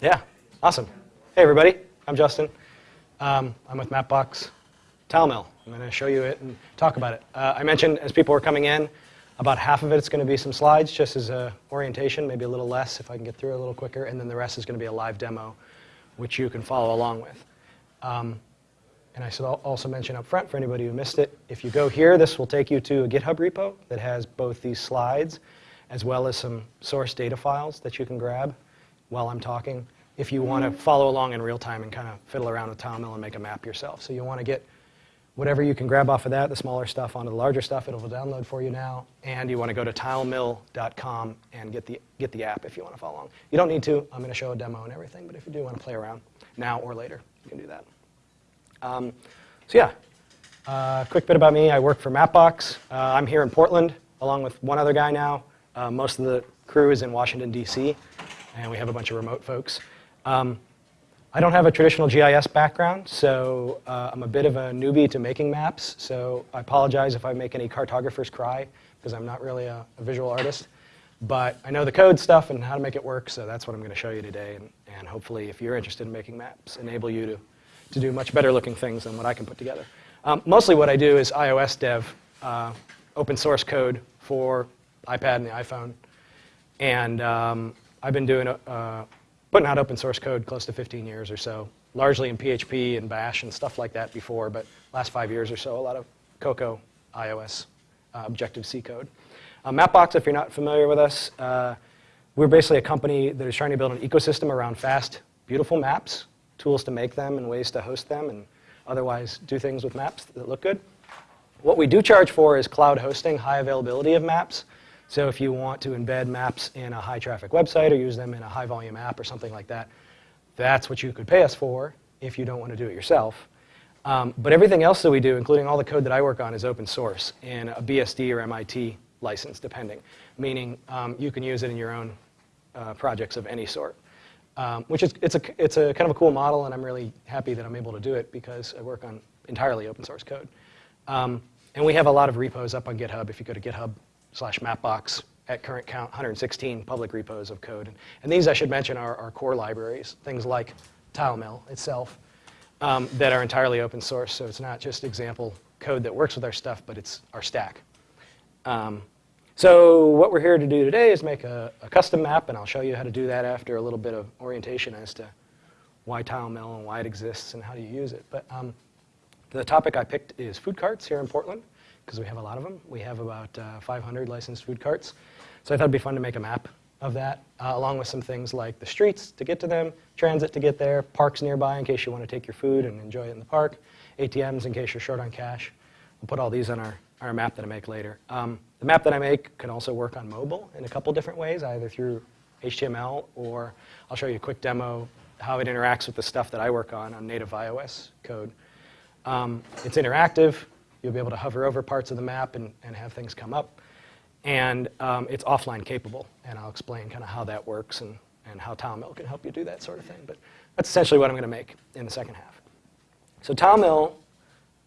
Yeah, awesome. Hey, everybody. I'm Justin. Um, I'm with Mapbox TileMill. I'm going to show you it and talk about it. Uh, I mentioned as people were coming in, about half of it is going to be some slides just as a orientation, maybe a little less if I can get through it a little quicker, and then the rest is going to be a live demo, which you can follow along with. Um, and I should also mention up front for anybody who missed it, if you go here, this will take you to a GitHub repo that has both these slides as well as some source data files that you can grab while I'm talking if you want to follow along in real time and kind of fiddle around with TileMill and make a map yourself. So you want to get whatever you can grab off of that, the smaller stuff, onto the larger stuff. It'll download for you now. And you want to go to tilemill.com and get the, get the app if you want to follow along. You don't need to. I'm going to show a demo and everything. But if you do want to play around now or later, you can do that. Um, so yeah, uh, quick bit about me. I work for Mapbox. Uh, I'm here in Portland along with one other guy now. Uh, most of the crew is in Washington, D.C., and we have a bunch of remote folks. Um, I don't have a traditional GIS background, so uh, I'm a bit of a newbie to making maps, so I apologize if I make any cartographers cry, because I'm not really a, a, visual artist. But I know the code stuff and how to make it work, so that's what I'm going to show you today, and, and hopefully, if you're interested in making maps, enable you to, to do much better looking things than what I can put together. Um, mostly what I do is iOS dev, uh, open source code for iPad and the iPhone, and um, I've been doing uh, putting out open source code close to 15 years or so, largely in PHP and Bash and stuff like that before, but last five years or so, a lot of Cocoa, iOS, uh, Objective-C code. Uh, Mapbox, if you're not familiar with us, uh, we're basically a company that is trying to build an ecosystem around fast, beautiful maps, tools to make them and ways to host them and otherwise do things with maps that look good. What we do charge for is cloud hosting, high availability of maps. So if you want to embed maps in a high traffic website or use them in a high volume app or something like that, that's what you could pay us for if you don't want to do it yourself. Um, but everything else that we do, including all the code that I work on, is open source in a BSD or MIT license, depending, meaning um, you can use it in your own uh, projects of any sort. Um, which is it's a it's a kind of a cool model, and I'm really happy that I'm able to do it because I work on entirely open source code. Um, and we have a lot of repos up on GitHub. If you go to GitHub slash Mapbox at current count 116 public repos of code. And these, I should mention, are, are core libraries, things like TileMill itself, um, that are entirely open source. So it's not just example code that works with our stuff, but it's our stack. Um, so what we're here to do today is make a, a, custom map, and I'll show you how to do that after a little bit of orientation as to why TileMill and why it exists and how do you use it. But um, the topic I picked is food carts here in Portland because we have a lot of them. We have about uh, 500 licensed food carts. So I thought it'd be fun to make a map of that, uh, along with some things like the streets to get to them, transit to get there, parks nearby in case you want to take your food and enjoy it in the park, ATMs in case you're short on cash. We'll put all these on our, our map that I make later. Um, the map that I make can also work on mobile in a couple different ways, either through HTML or I'll show you a quick demo how it interacts with the stuff that I work on on native iOS code. Um, it's interactive. You'll be able to hover over parts of the map and, and have things come up. And um, it's offline capable, and I'll explain kind of how that works and, and how TileMill can help you do that sort of thing. But that's essentially what I'm going to make in the second half. So TileMill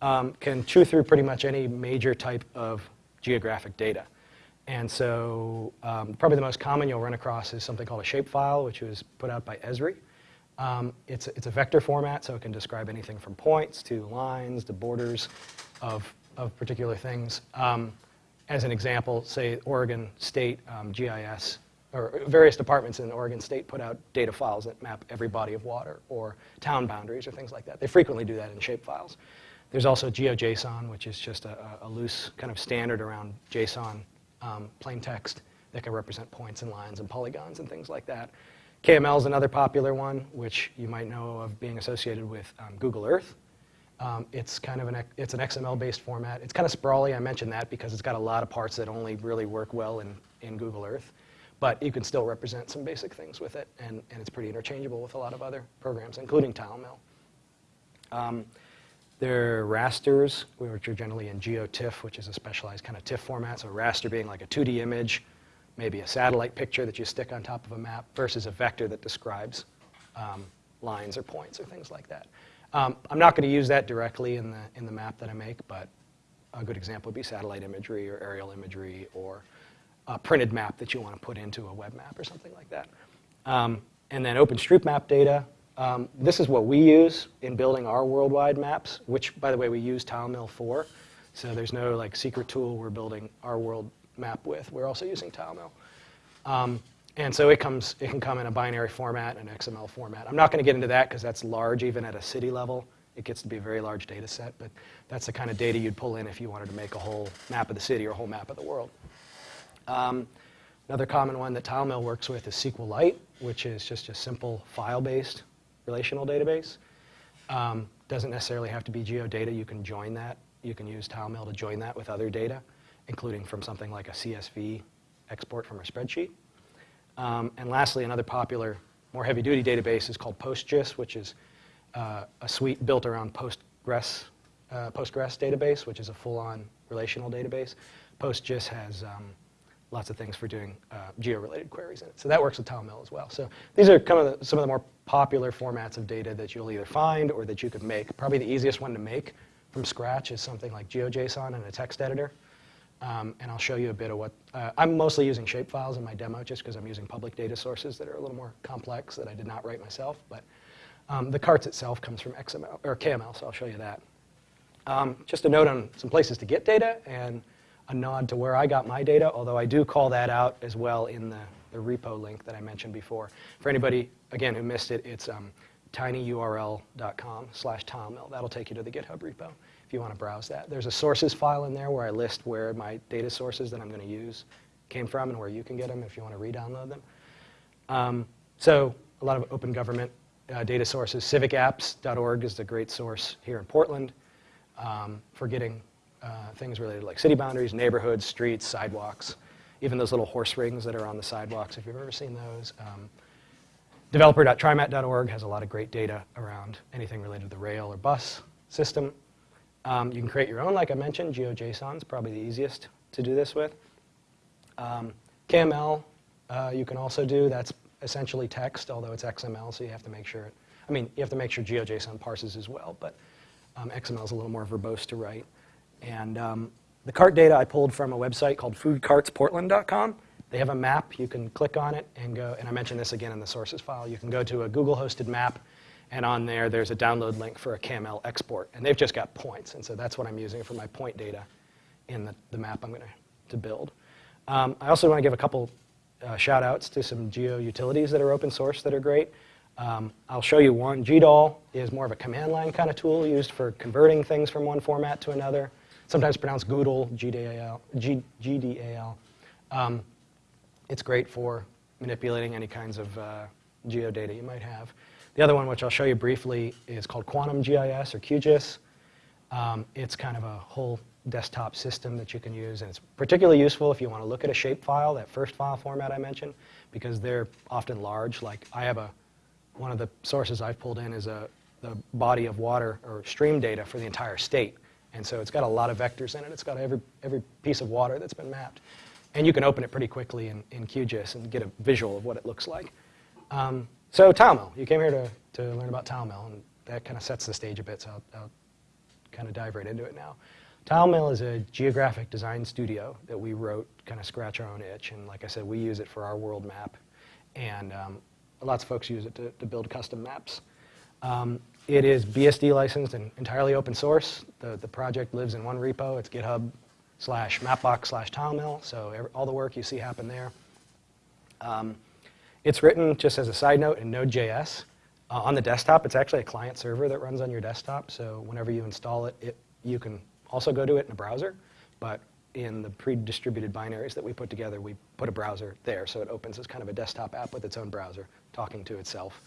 um, can chew through pretty much any major type of geographic data. And so um, probably the most common you'll run across is something called a shapefile, which was put out by Esri. Um, it's, it's a vector format, so it can describe anything from points to lines to borders of, of particular things. Um, as an example, say Oregon State um, GIS, or various departments in Oregon State put out data files that map every body of water, or town boundaries, or things like that. They frequently do that in shapefiles. There's also GeoJSON, which is just a, a loose kind of standard around JSON um, plain text that can represent points and lines and polygons and things like that. KML is another popular one, which you might know of being associated with um, Google Earth. Um, it's kind of an, it's an XML-based format. It's kind of sprawly. I mentioned that because it's got a lot of parts that only really work well in, in Google Earth. But you can still represent some basic things with it, and, and it's pretty interchangeable with a lot of other programs, including TileMill. Um, there are rasters, which are generally in GeoTIFF, which is a specialized kind of TIFF format. So raster being like a 2D image, maybe a satellite picture that you stick on top of a map, versus a vector that describes um, lines or points or things like that. Um, I'm not going to use that directly in the, in the map that I make, but a good example would be satellite imagery or aerial imagery or a printed map that you want to put into a web map or something like that. Um, and then OpenStreetMap data. Um, this is what we use in building our worldwide maps, which, by the way, we use TileMill for. So there's no like secret tool we're building our world map with. We're also using TileMill. Um, and so it comes, it can come in a binary format an XML format. I'm not going to get into that because that's large even at a city level. It gets to be a very large data set, but that's the kind of data you'd pull in if you wanted to make a whole map of the city or a whole map of the world. Um, another common one that TileMill works with is SQLite, which is just a simple file-based relational database. Um, doesn't necessarily have to be geodata. You can join that. You can use TileMill to join that with other data, including from something like a CSV export from a spreadsheet. Um, and lastly, another popular, more heavy-duty database is called PostGIS, which is uh, a suite built around Postgres, uh, Postgres database, which is a full-on relational database. PostGIS has um, lots of things for doing uh, geo-related queries in it. So that works with TileMill as well. So these are kind of the, some of the more popular formats of data that you'll either find or that you could make. Probably the easiest one to make from scratch is something like GeoJSON in a text editor. Um, and I'll show you a bit of what, uh, I'm mostly using shapefiles in my demo just because I'm using public data sources that are a little more complex that I did not write myself. But um, the carts itself comes from XML, or KML, so I'll show you that. Um, just a note on some places to get data and a nod to where I got my data, although I do call that out as well in the, the repo link that I mentioned before. For anybody, again, who missed it, it's um, tinyurl.com slash tilemill. That'll take you to the GitHub repo if you want to browse that. There's a sources file in there where I list where my data sources that I'm going to use came from and where you can get them if you want to re-download them. Um, so a lot of open government uh, data sources. Civicapps.org is a great source here in Portland um, for getting uh, things related like city boundaries, neighborhoods, streets, sidewalks, even those little horse rings that are on the sidewalks, if you've ever seen those. Um, developer.trimet.org has a lot of great data around anything related to the rail or bus system. Um, you can create your own, like I mentioned. GeoJSON is probably the easiest to do this with. Um, KML uh, you can also do. That's essentially text, although it's XML, so you have to make sure it, I mean, you have to make sure GeoJSON parses as well, but um, XML is a little more verbose to write. And um, the cart data I pulled from a website called foodcartsportland.com. They have a map. You can click on it and go, and I mentioned this again in the sources file. You can go to a Google hosted map and on there, there's a download link for a KML export. And they've just got points. And so that's what I'm using for my point data in the, the map I'm going to build. Um, I also want to give a couple uh, shout outs to some geo utilities that are open source that are great. Um, I'll show you one. GDAL is more of a command line kind of tool used for converting things from one format to another. Sometimes pronounced GDAL. GDAL. Um, it's great for manipulating any kinds of uh, geodata you might have. The other one, which I'll show you briefly, is called Quantum GIS or QGIS. Um, it's kind of a whole desktop system that you can use, and it's particularly useful if you want to look at a shapefile, that first file format I mentioned, because they're often large. Like I have a, one of the sources I've pulled in is a, the body of water or stream data for the entire state. And so it's got a lot of vectors in it. It's got every, every piece of water that's been mapped. And you can open it pretty quickly in, in QGIS and get a visual of what it looks like. Um, so TileMill, you came here to, to learn about TileMill, and that kind of sets the stage a bit, so I'll, I'll kind of dive right into it now. TileMill is a geographic design studio that we wrote, kind of scratch our own itch, and like I said, we use it for our world map, and um, lots of folks use it to, to build custom maps. Um, it is BSD licensed and entirely open source. The, the project lives in one repo. It's GitHub slash Mapbox slash TileMill, so every, all the work you see happen there. Um, it's written, just as a side note, in Node.js. Uh, on the desktop, it's actually a client server that runs on your desktop, so whenever you install it, it you can also go to it in a browser, but in the pre-distributed binaries that we put together, we put a browser there, so it opens as kind of a desktop app with its own browser, talking to itself,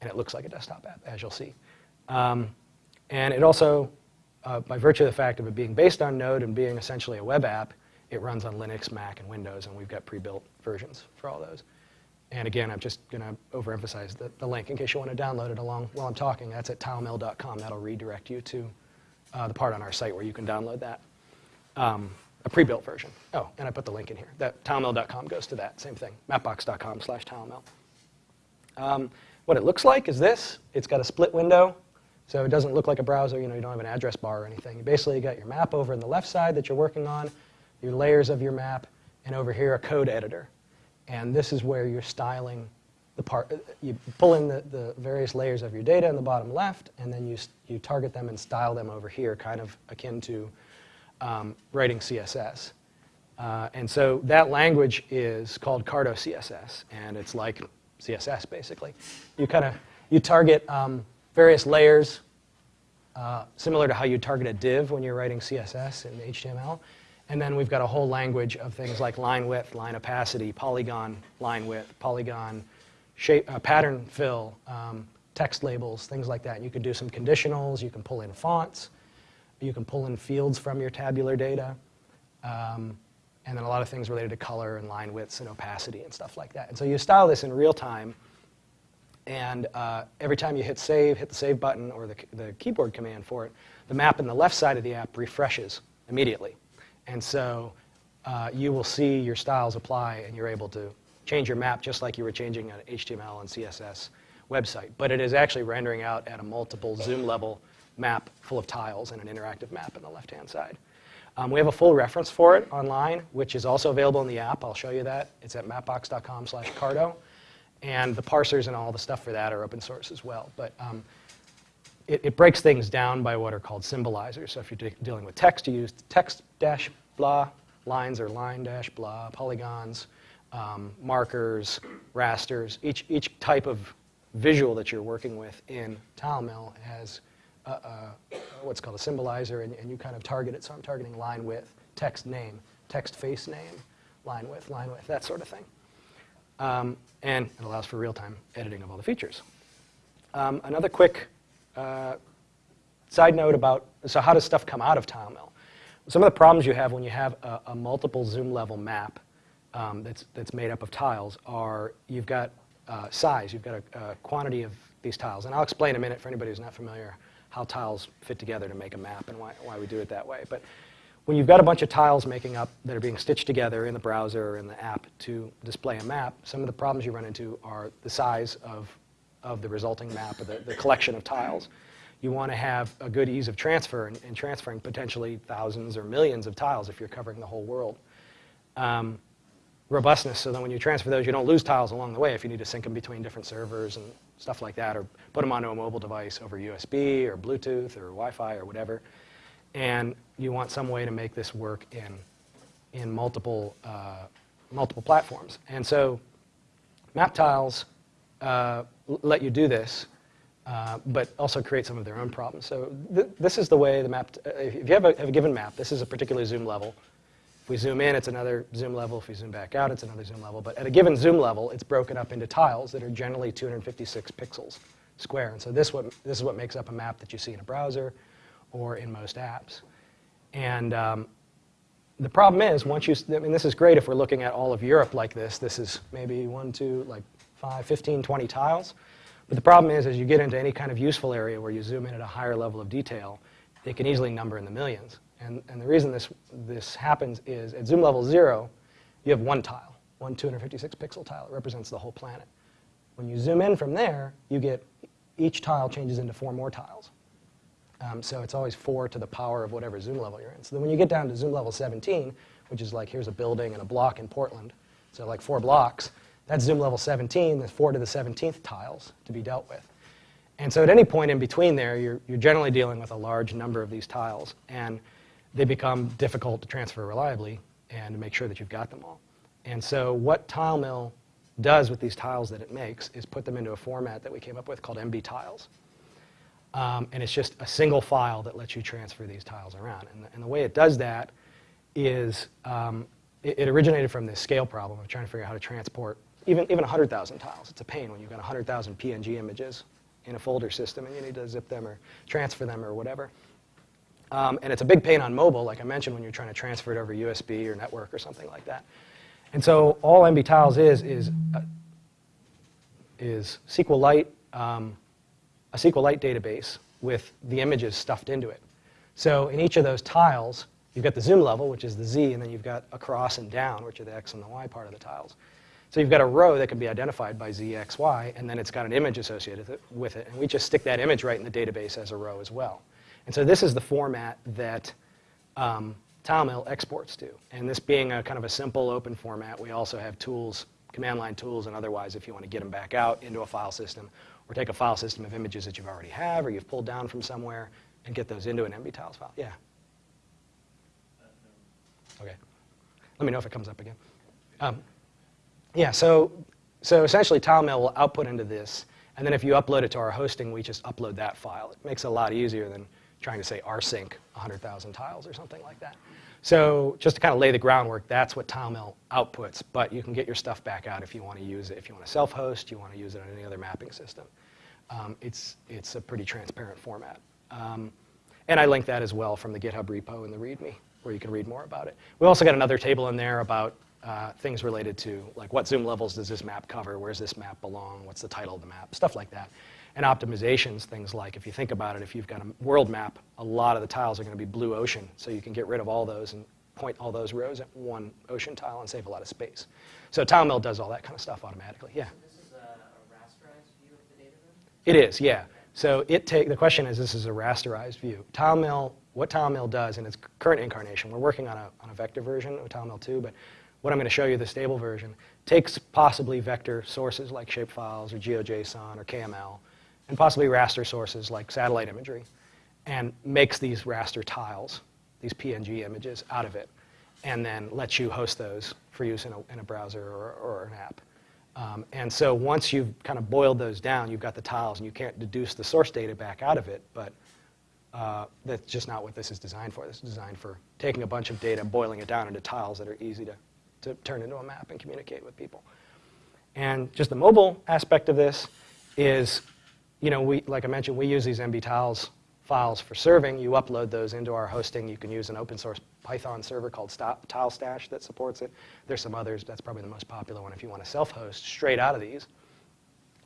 and it looks like a desktop app, as you'll see. Um, and it also, uh, by virtue of the fact of it being based on Node and being essentially a web app, it runs on Linux, Mac, and Windows, and we've got pre-built versions for all those. And again, I'm just going to overemphasize the, the, link in case you want to download it along while I'm talking. That's at tilemill.com. That'll redirect you to uh, the part on our site where you can download that. Um, a pre-built version. Oh, and I put the link in here. That tilemill.com goes to that. Same thing. Mapbox.com slash tilemill. Um, what it looks like is this. It's got a split window. So it doesn't look like a browser. You know, you don't have an address bar or anything. Basically You basically got your map over in the left side that you're working on, your layers of your map, and over here a code editor. And this is where you're styling the part, you pull in the, the various layers of your data in the bottom left, and then you, you target them and style them over here, kind of akin to um, writing CSS. Uh, and so that language is called Carto CSS, and it's like CSS basically. You kind of you target um, various layers, uh, similar to how you target a div when you're writing CSS in HTML. And then we've got a whole language of things like line width, line opacity, polygon line width, polygon shape, uh, pattern fill, um, text labels, things like that. You can do some conditionals. You can pull in fonts. You can pull in fields from your tabular data. Um, and then a lot of things related to color and line widths and opacity and stuff like that. And so you style this in real time. And uh, every time you hit save, hit the save button or the, the keyboard command for it, the map in the left side of the app refreshes immediately. And so uh, you will see your styles apply and you're able to change your map just like you were changing an HTML and CSS website. But it is actually rendering out at a multiple zoom level map full of tiles and an interactive map on the left-hand side. Um, we have a full reference for it online, which is also available in the app. I'll show you that. It's at mapbox.com slash carto. And the parsers and all the stuff for that are open source as well. But um, it, it breaks things down by what are called symbolizers. So if you're de- dealing with text, you use text dash blah, lines are line dash blah, polygons, um, markers, rasters. Each, each type of visual that you're working with in TileMill has a, a, what's called a symbolizer, and, and you kind of target it. So I'm targeting line width, text name, text face name, line width, line width, that sort of thing. Um, and it allows for real-time editing of all the features. Um, another quick uh, side note about, so how does stuff come out of TileMill? Some of the problems you have when you have a, a multiple zoom level map um, that's, that's made up of tiles are you've got uh, size, you've got a, a quantity of these tiles. And I'll explain in a minute for anybody who's not familiar how tiles fit together to make a map and why, why we do it that way. But when you've got a bunch of tiles making up that are being stitched together in the browser or in the app to display a map, some of the problems you run into are the size of, of the resulting map or the, the collection of tiles. You want to have a good ease of transfer and, and transferring potentially thousands or millions of tiles if you're covering the whole world. Um, robustness, so that when you transfer those, you don't lose tiles along the way if you need to sync them between different servers and stuff like that, or put them onto a mobile device over USB or Bluetooth or Wi-Fi or whatever. And you want some way to make this work in, in multiple, uh, multiple platforms. And so map tiles uh, let you do this, uh, but also create some of their own problems. So th- this is the way the map, if you have a, have a given map, this is a particular zoom level. If we zoom in, it's another zoom level. If we zoom back out, it's another zoom level. But at a given zoom level, it's broken up into tiles that are generally 256 pixels square. And so this, what, this is what makes up a map that you see in a browser or in most apps. And um, the problem is, once you, I mean, this is great if we're looking at all of Europe like this. This is maybe one, two, like five, 15, 20 tiles. But the problem is, as you get into any kind of useful area where you zoom in at a higher level of detail, they can easily number in the millions. And, and the reason this, this happens is at zoom level zero, you have one tile, one 256 pixel tile. It represents the whole planet. When you zoom in from there, you get each tile changes into four more tiles. Um, so it's always 4 to the power of whatever zoom level you're in. So then when you get down to zoom level 17, which is like here's a building and a block in Portland, so like four blocks, that's zoom level 17, there's 4 to the 17th tiles to be dealt with. And so at any point in between there, you're, you're generally dealing with a large number of these tiles, and they become difficult to transfer reliably and to make sure that you've got them all. And so what TileMill does with these tiles that it makes is put them into a format that we came up with called MB tiles. Um, and it's just a single file that lets you transfer these tiles around. And the, and the way it does that is um, it, it originated from this scale problem of trying to figure out how to transport even, even 100,000 tiles. It's a pain when you've got 100,000 PNG images in a folder system and you need to zip them or transfer them or whatever. Um, and it's a big pain on mobile, like I mentioned, when you're trying to transfer it over USB or network or something like that. And so all MB tiles is is uh, is SQLite, um, a SQLite database with the images stuffed into it. So in each of those tiles, you've got the zoom level, which is the Z, and then you've got across and down, which are the X and the Y part of the tiles. So you've got a row that can be identified by Z, X, Y, and then it's got an image associated with it- And we just stick that image right in the database as a row as well. And so this is the format that um, TileMill exports to. And this being a kind of a simple open format, we also have tools command line tools and otherwise if you want to get them back out into a file system, or take a file system of images that you've already have or you've pulled down from somewhere and get those into an MB-Tiles file. Yeah. Okay. Let me know if it comes up again. Um, yeah, so, so essentially TileMill will output into this, and then if you upload it to our hosting, we just upload that file. It makes it a lot easier than trying to say rsync 100,000 tiles or something like that. So just to kind of lay the groundwork, that's what TileMill outputs, but you can get your stuff back out if you want to use it. If you want to self-host, you want to use it on any other mapping system. Um, it's, it's a pretty transparent format. Um, and I link that as well from the GitHub repo and the README, where you can read more about it. We also got another table in there about uh, things related to, like what zoom levels does this map cover, where does this map belong, what's the title of the map, stuff like that. And optimizations, things like, if you think about it, if you've got a world map, a lot of the tiles are going to be blue ocean, so you can get rid of all those and point all those rows at one ocean tile and save a lot of space. So TileMill does all that kind of stuff automatically, yeah. So this is a, a rasterized view of the data then? It is, yeah. So it take, the question is, this is a rasterized view. TileMill, what TileMill does in its current incarnation, we're working on a, on a vector version of TileMill 2, but what I'm going to show you, the stable version, takes possibly vector sources like shapefiles or GeoJSON or KML, and possibly raster sources like satellite imagery, and makes these raster tiles, these PNG images, out of it, and then lets you host those for use in a, in a browser or, or an app. Um, and so once you've kind of boiled those down, you've got the tiles, and you can't deduce the source data back out of it, but uh, that's just not what this is designed for. This is designed for taking a bunch of data, and boiling it down into tiles that are easy to, to turn into a map and communicate with people. And just the mobile aspect of this is you know, we, like I mentioned, we use these MB tiles files for serving. You upload those into our hosting. You can use an open source Python server called TileStache that supports it. There's some others. That's probably the most popular one if you want to self-host straight out of these.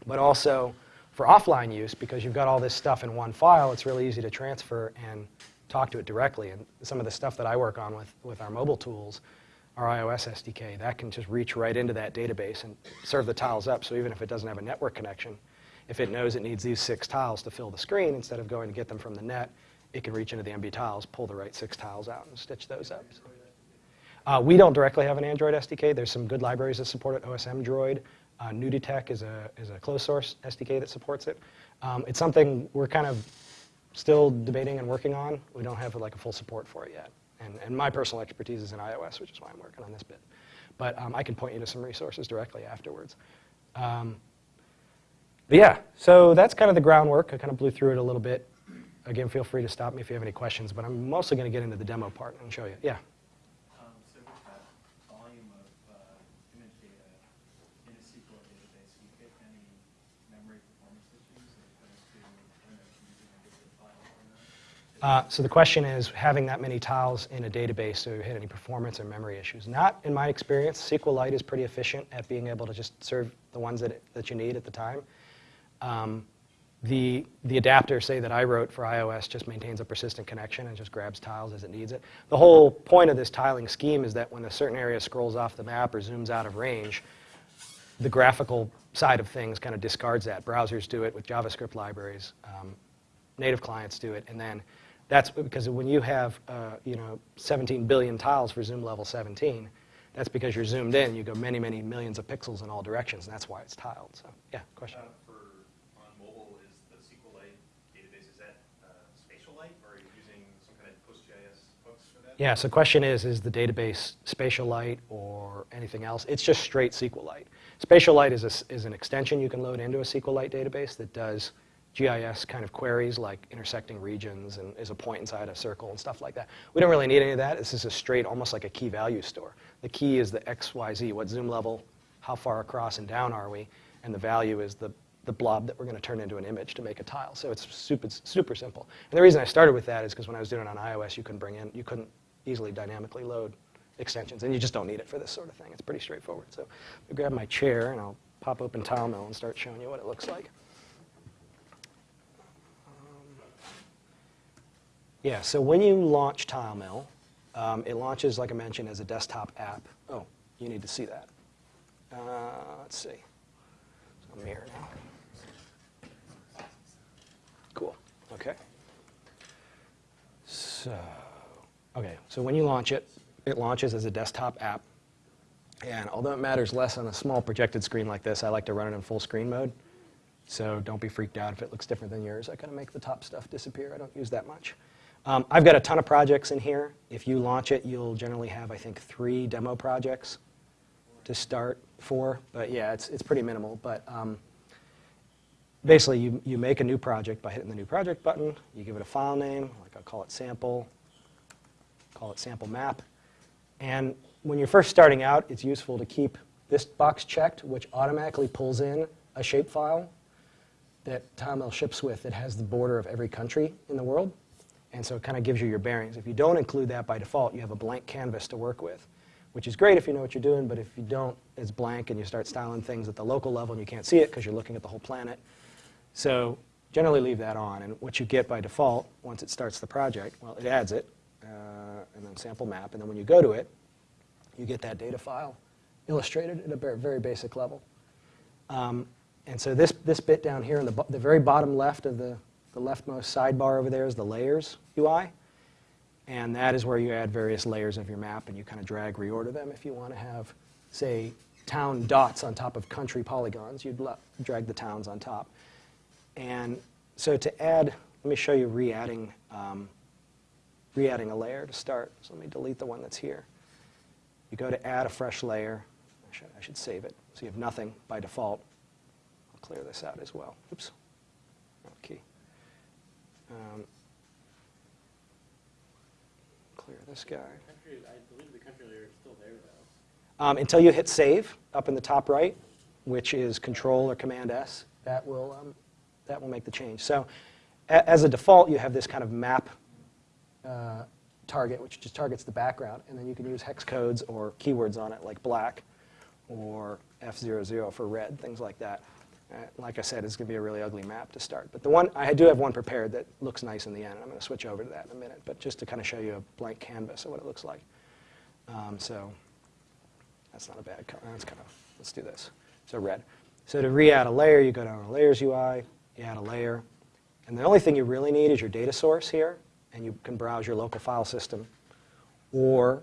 But also for offline use, because you've got all this stuff in one file, it's really easy to transfer and talk to it directly. And some of the stuff that I work on with, with our mobile tools, our iOS SDK, that can just reach right into that database and serve the tiles up. So even if it doesn't have a network connection, if it knows it needs these six tiles to fill the screen, instead of going to get them from the net, it can reach into the MB tiles, pull the right six tiles out, and stitch those up. Uh, we don't directly have an Android SDK. There's some good libraries that support it. OSM Droid. Uh, Nutiteq is a, is a closed source SDK that supports it. Um, it's something we're kind of still debating and working on. We don't have like a full support for it yet. And, and my personal expertise is in iOS, which is why I'm working on this bit. But um, I can point you to some resources directly afterwards. Um, but yeah, so that's kind of the groundwork. I kind of blew through it a little bit. Again, feel free to stop me if you have any questions, but I'm mostly going to get into the demo part and show you. Yeah. Um, so with that volume of uh, image data in a SQL database, do you get any memory performance issues as opposed to you know, using a different file format? Uh, so the question is, having that many tiles in a database, do you hit any performance or memory issues? Not in my experience. SQLite is pretty efficient at being able to just serve the ones that, that you need at the time. Um, the, the adapter, say, that I wrote for iOS just maintains a persistent connection and just grabs tiles as it needs it. The whole point of this tiling scheme is that when a certain area scrolls off the map or zooms out of range, the graphical side of things kind of discards that. Browsers do it with JavaScript libraries. Um, native clients do it. And then that's because when you have, uh, you know, 17 billion tiles for zoom level 17, that's because you're zoomed in. You go many, many millions of pixels in all directions, and that's why it's tiled. So, yeah, question? Uh, for on mobile, is the SQLite database is that uh, Spatialite, or are you using some kind of PostGIS hooks for that? Yeah, so the question is, is the database Spatialite or anything else? It's just straight SQLite. Spatialite is, a, is an extension you can load into a SQLite database that does GIS kind of queries like intersecting regions and is a point inside a circle and stuff like that. We don't really need any of that. This is a straight, almost like a key value store. The key is the XYZ, what zoom level, how far across and down are we, and the value is the, the blob that we're going to turn into an image to make a tile. So it's super, super simple. And the reason I started with that is because when I was doing it on iOS, you couldn't bring in, you couldn't easily dynamically load extensions, and you just don't need it for this sort of thing. It's pretty straightforward. So I'll grab my chair, and I'll pop open TileMill and start showing you what it looks like. Yeah, so when you launch TileMill, um, it launches, like I mentioned, as a desktop app. Oh, you need to see that. Uh, let's see. So I'm here now. Cool. Okay. So, okay. So when you launch it, it launches as a desktop app. And although it matters less on a small projected screen like this, I like to run it in full screen mode. So don't be freaked out if it looks different than yours. I kind of make the top stuff disappear. I don't use that much. Um, I've got a ton of projects in here. If you launch it, you'll generally have, I think, three demo projects to start for. But yeah, it's, it's pretty minimal. But um, basically, you, you make a new project by hitting the new project button. You give it a file name, like I'll call it sample, call it sample map. And when you're first starting out, it's useful to keep this box checked, which automatically pulls in a shapefile that TileMill ships with that has the border of every country in the world. And so it kind of gives you your bearings. If you don't include that by default, you have a blank canvas to work with, which is great if you know what you're doing, but if you don't, it's blank and you start styling things at the local level and you can't see it because you're looking at the whole planet. So generally leave that on. And what you get by default, once it starts the project, well, it adds it, uh, and then sample map. And then when you go to it, you get that data file illustrated at a very, basic level. Um, and so this, this bit down here in the, the very bottom left of the, the leftmost sidebar over there is the layers UI. And that is where you add various layers of your map and you kind of drag reorder them. If you want to have, say, town dots on top of country polygons, you'd drag the towns on top. And so to add, let me show you re-adding, um, re-adding a layer to start. So let me delete the one that's here. You go to add a fresh layer. I should, I should save it. So you have nothing by default. I'll clear this out as well. Oops. Key. Um, clear this guy. Country, I believe the country layer is still there, though. Um, until you hit save up in the top right, which is Control or Command S, that will, um, that will make the change. So a- as a default, you have this kind of map uh, target, which just targets the background, and then you can use hex codes or keywords on it like black or F00 for red, things like that. Uh, like I said, it's going to be a really ugly map to start. But the one, I do have one prepared that looks nice in the end, and I'm going to switch over to that in a minute, but just to kind of show you a blank canvas of what it looks like. Um, so that's not a bad color. That's kind of, let's do this. So red. So to re-add a layer, you go down to Layers UI, you add a layer. And the only thing you really need is your data source here, and you can browse your local file system. Or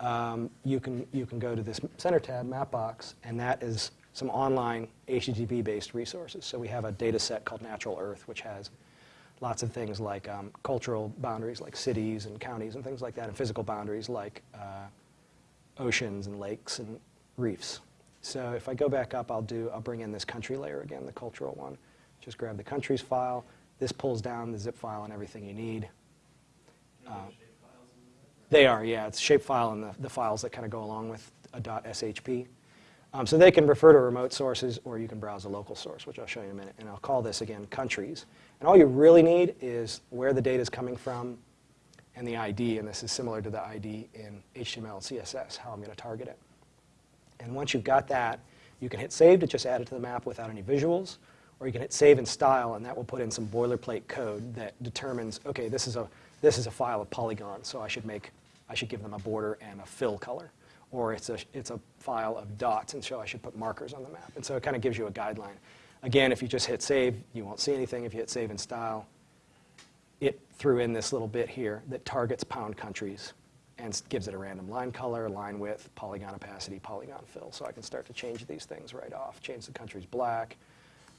um, you, can, you can go to this center tab, Mapbox, and that is some online HTTP-based resources. So we have a data set called Natural Earth, which has lots of things like um, cultural boundaries, like cities and counties and things like that, and physical boundaries like uh, oceans and lakes and reefs. So if I go back up, I'll do, I'll bring in this country layer again, the cultural one. Just grab the countries file. This pulls down the zip file and everything you need. Uh, They are, yeah. It's shapefile and the, the files that kind of go along with a .shp. Um, so they can refer to remote sources, or you can browse a local source, which I'll show you in a minute. And I'll call this, again, countries. And all you really need is where the data is coming from and the ID. And this is similar to the ID in HTML and CSS, how I'm going to target it. And once you've got that, you can hit Save to just add it to the map without any visuals, or you can hit Save and Style, and that will put in some boilerplate code that determines, okay, this is a, this is a file of polygons, so I should make, I should give them a border and a fill color. Or it's a, it's a file of dots, and so I should put markers on the map. And so it kind of gives you a guideline. Again, if you just hit Save, you won't see anything. If you hit Save and Style, it threw in this little bit here that targets pound countries and gives it a random line color, line width, polygon opacity, polygon fill. So I can start to change these things right off. Change the countries black,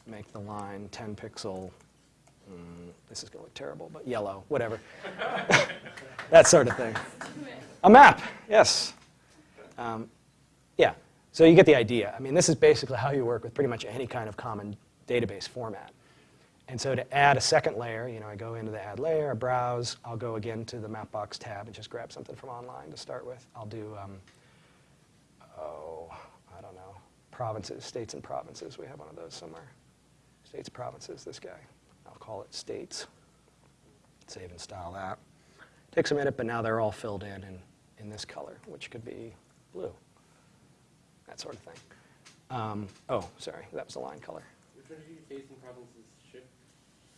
make the line 10 pixel, mm, this is going to look terrible, but yellow, whatever. that sort of thing. A map, yes. Um, yeah, so you get the idea. I mean, this is basically how you work with pretty much any kind of common database format. And so to add a second layer, you know, I go into the add layer, I browse, I'll go again to the Mapbox tab and just grab something from online to start with. I'll do, um, oh, I don't know, provinces, states and provinces. We have one of those somewhere. States, provinces, this guy. I'll call it states. Save and style that. Takes a minute, but now they're all filled in in, in this color, which could be blue, that sort of thing. Um, oh, sorry, that was the line color. Which one did you states and provinces shift?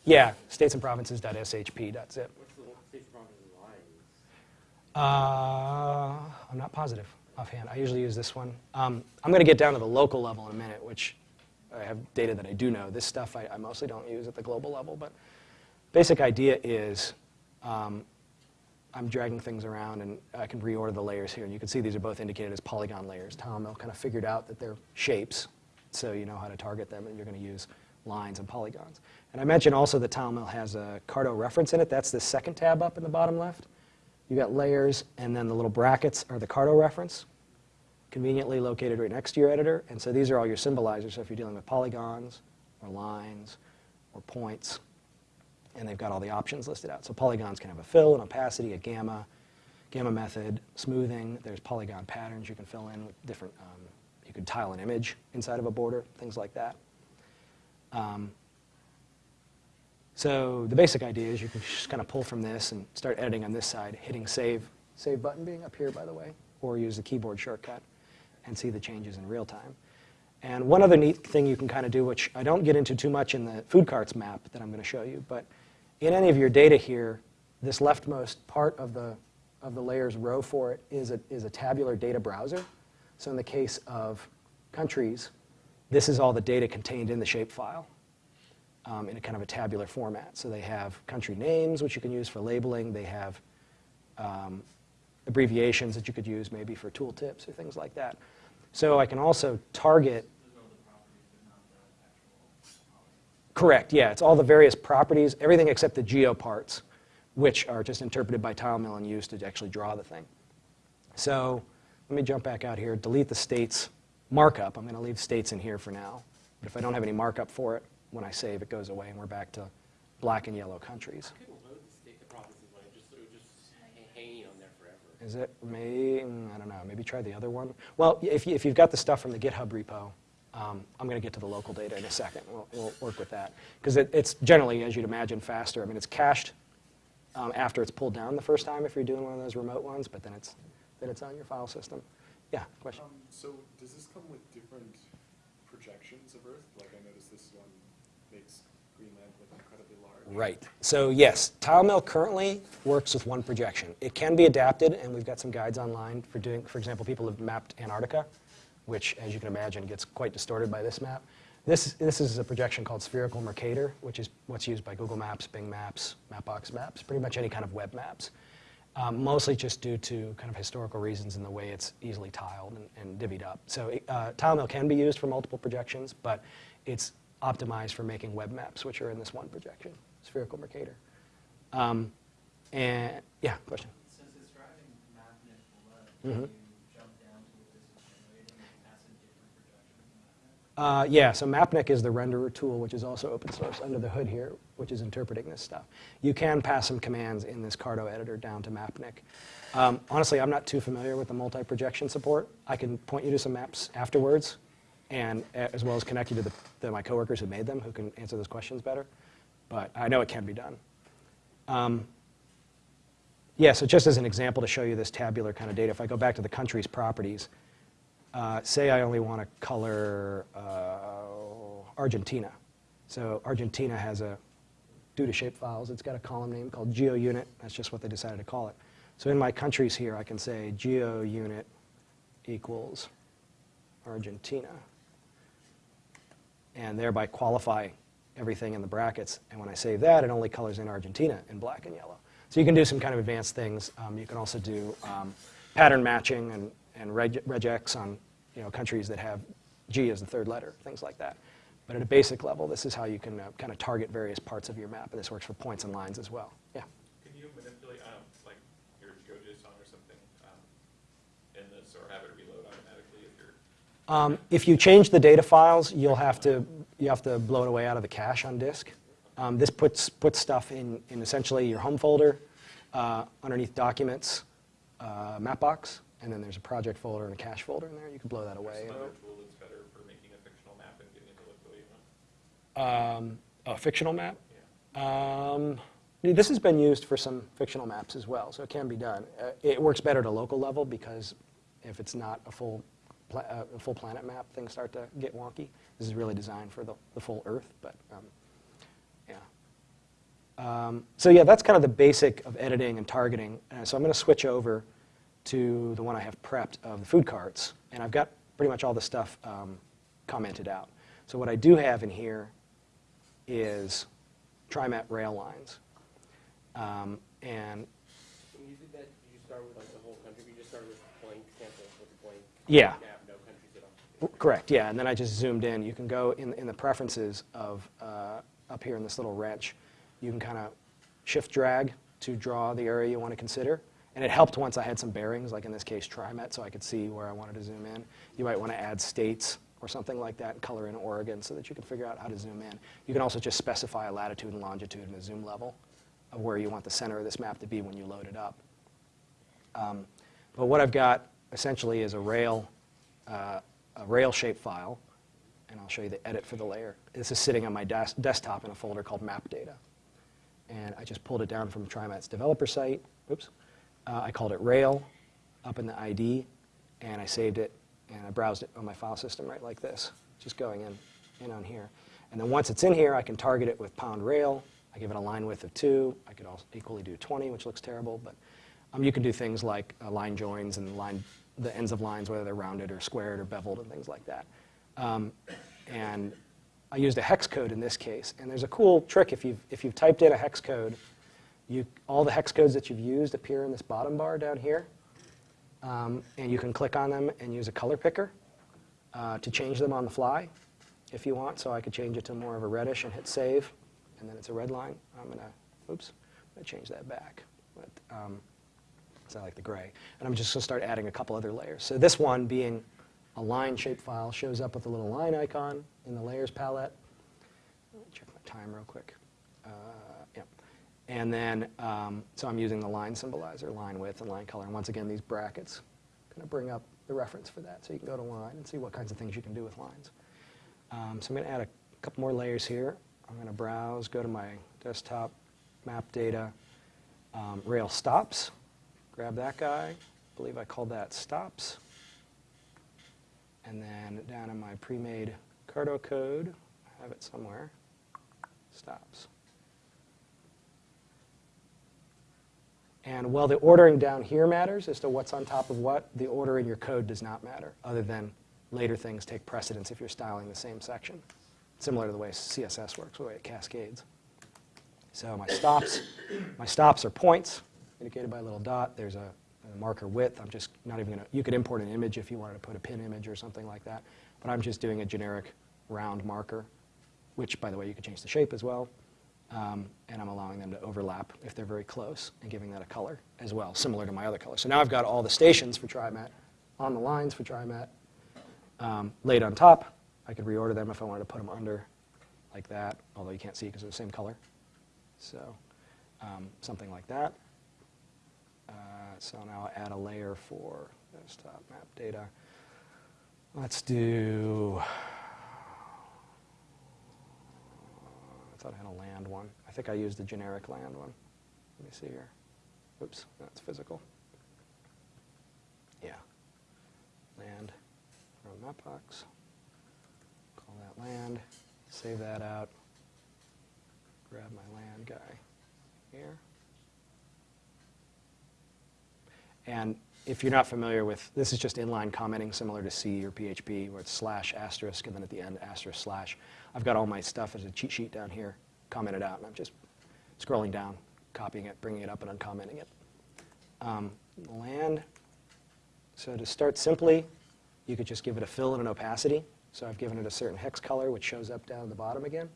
Yeah, states and provinces.shp, that's it. What's the states and provinces lines? Uh, I'm not positive offhand. I usually use this one. Um, I'm going to get down to the local level in a minute, which I have data that I do know. This stuff I, I mostly don't use at the global level, but basic idea is um, I'm dragging things around and I can reorder the layers here. And you can see these are both indicated as polygon layers. TileMill kind of figured out that they're shapes, so you know how to target them and you're going to use lines and polygons. And I mentioned also that TileMill has a Carto reference in it. That's the second tab up in the bottom left. You got layers and then the little brackets are the Carto reference, conveniently located right next to your editor. And so these are all your symbolizers. So if you're dealing with polygons or lines or points, and they've got all the options listed out. So polygons can have a fill, an opacity, a gamma, gamma method, smoothing. There's polygon patterns you can fill in with different, um, you could tile an image inside of a border, things like that. Um, so the basic idea is you can just kind of pull from this and start editing on this side, hitting save, save button being up here, by the way, or use the keyboard shortcut and see the changes in real time. And one other neat thing you can kind of do, which I don't get into too much in the food carts map that I'm going to show you, but in any of your data here, this leftmost part of the, of the layers row for it is a, is a tabular data browser. So in the case of countries, this is all the data contained in the shapefile um, in a kind of a tabular format. So they have country names, which you can use for labeling. They have um, abbreviations that you could use maybe for tooltips or things like that. So I can also target Those are all the properties, but not the actual polygon. Correct, yeah. It's all the various properties, everything except the geo parts, which are just interpreted by TileMill and used to actually draw the thing. So let me jump back out here, delete the states markup. I'm going to leave states in here for now. But if I don't have any markup for it, when I save, it goes away, and we're back to black and yellow countries. I couldn't load the state, the provinces like just it was just ha- hanging on there forever. Is it, may, mm, I don't know, maybe try the other one? Well, if, you, if you've got the stuff from the GitHub repo, um, I'm going to get to the local data in a second. We'll, we'll work with that. Because it, it's generally, as you'd imagine, faster. I mean, it's cached um, after it's pulled down the first time if you're doing one of those remote ones, but then it's, then it's on your file system. Yeah, question? Um, so does this come with different projections of Earth? Like I noticed this one makes Greenland look incredibly large. Right. So yes, TileMill currently works with one projection. It can be adapted, and we've got some guides online for doing, for example, people have mapped Antarctica, which, as you can imagine, gets quite distorted by this map. This, this is a projection called spherical Mercator, which is what's used by Google Maps, Bing Maps, Mapbox Maps, pretty much any kind of web maps. Um, mostly just due to kind of historical reasons in the way it's easily tiled and, and divvied up. So uh, TileMill can be used for multiple projections, but it's optimized for making web maps, which are in this one projection, spherical Mercator. Um, and yeah, question. Since it's driving Mapnik below, Mhm. can you jump down to what this is generating and pass in different projections in Mapnik? Uh, yeah, so Mapnik is the renderer tool, which is also open source under the hood here, which is interpreting this stuff. You can pass some commands in this Carto editor down to Mapnik. Um, honestly, I'm not too familiar with the multi-projection support. I can point you to some maps afterwards, and as well as connect you to the, the, my coworkers who made them, who can answer those questions better. But I know it can be done. Um, yeah, so just as an example to show you this tabular kind of data, if I go back to the country's properties, uh, say I only want to color uh, Argentina. So Argentina has a, due to shapefiles, it's got a column name called GeoUnit. That's just what they decided to call it. So in my countries here, I can say GeoUnit equals Argentina, and thereby qualify everything in the brackets. And when I save that, it only colors in Argentina in black and yellow. So you can do some kind of advanced things. Um, you can also do um, pattern matching and, and reg, regex on you know, countries that have G as the third letter, things like that. But at a basic level, this is how you can uh, kind of target various parts of your map, and this works for points and lines as well. Yeah. Can you manipulate, um, like, your GeoJSON or something, um, in this, or have it reload automatically if you're, Um, if you change the data files, you'll have to, you have to blow it away out of the cache on disk. Um, this puts, puts stuff in, in essentially your home folder, uh, underneath documents, uh, Mapbox, and then there's a project folder and a cache folder in there. You can blow that away. some other tool that's better for making a fictional map and getting it to look the way you want? Um, a fictional map? Yeah. Um, this has been used for some fictional maps as well, so it can be done. Uh, it works better at a local level because if it's not a full, pla- uh, a full planet map, things start to get wonky. This is really designed for the, the full Earth, but um, yeah. Um, so yeah, that's kind of the basic of editing and targeting. Uh, so I'm going to switch over to the one I have prepped of the food carts, and I've got pretty much all the stuff um, commented out. So what I do have in here is TriMet rail lines. Um, and Can you do Did you start with like the whole country? You just started with blank sample with a blank Yeah. map, no countries at all? Correct, yeah, and then I just zoomed in. You can go in, in the preferences of, uh, up here in this little wrench, you can kind of shift drag to draw the area you want to consider. And it helped once I had some bearings, like in this case TriMet, so I could see where I wanted to zoom in. You might want to add states or something like that color in Oregon so that you can figure out how to zoom in. You can also just specify a latitude and longitude and a zoom level of where you want the center of this map to be when you load it up. Um, But what I've got essentially is a rail, uh, a rail shape file, and I'll show you the edit for the layer. This is sitting on my des- desktop in a folder called map data. And I just pulled it down from TriMet's developer site. Oops. Uh, I called it rail up in the ID, and I saved it, and I browsed it on my file system right like this, just going in, in on here. And then once it's in here, I can target it with pound rail. I give it a line width of 2. I could also equally do 20, which looks terrible, but um, you can do things like uh, line joins and line, the ends of lines, whether they're rounded or squared or beveled and things like that. Um, and I used a hex code in this case. And there's a cool trick if you've, if you've typed in a hex code, you, all the hex codes that you've used appear in this bottom bar down here. Um, and you can click on them and use a color picker uh, to change them on the fly if you want. So I could change it to more of a reddish and hit save, and then it's a red line. I'm going to, oops, I'm going to change that back. But, um, so I like the gray. And I'm just going to start adding a couple other layers. So this one being a line shape file shows up with a little line icon in the layers palette. Let me check my time real quick. Uh. And then, um, so I'm using the line symbolizer, line width and line color. And once again, these brackets kind of bring up the reference for that. So you can go to line and see what kinds of things you can do with lines. Um, so I'm going to add a couple more layers here. I'm going to browse, go to my desktop, map data, um, rail stops, grab that guy. I believe I called that stops. And then down in my pre-made Carto code, I have it somewhere, stops. And while the ordering down here matters as to what's on top of what, the order in your code does not matter, other than later things take precedence if you're styling the same section. Similar to the way CSS works, the way it cascades. So my stops, my stops are points indicated by a little dot. There's a, a marker width. I'm just not even going to, you could import an image if you wanted to put a pin image or something like that. But I'm just doing a generic round marker, which, by the way, you could change the shape as well. Um, and I'm allowing them to overlap if they're very close and giving that a color as well, similar to my other color. So now I've got all the stations for TriMet on the lines for TriMet um, laid on top. I could reorder them if I wanted to put them under like that, although you can't see because they're the same color. So um, something like that. Uh, so now I'll add a layer for desktop map data. Let's do, I thought I had a land one. I think I used the generic land one. Let me see here. Oops, that's physical. Yeah. Land from Mapbox. Call that land. Save that out. Grab my land guy here. And if you're not familiar with, this is just inline commenting similar to C or PHP where it's slash asterisk and then at the end asterisk slash. I've got all my stuff as a cheat sheet down here commented out and I'm just scrolling down, copying it, bringing it up and uncommenting it. Um, land, so to start simply, you could just give it a fill and an opacity. So I've given it a certain hex color which shows up down at the bottom again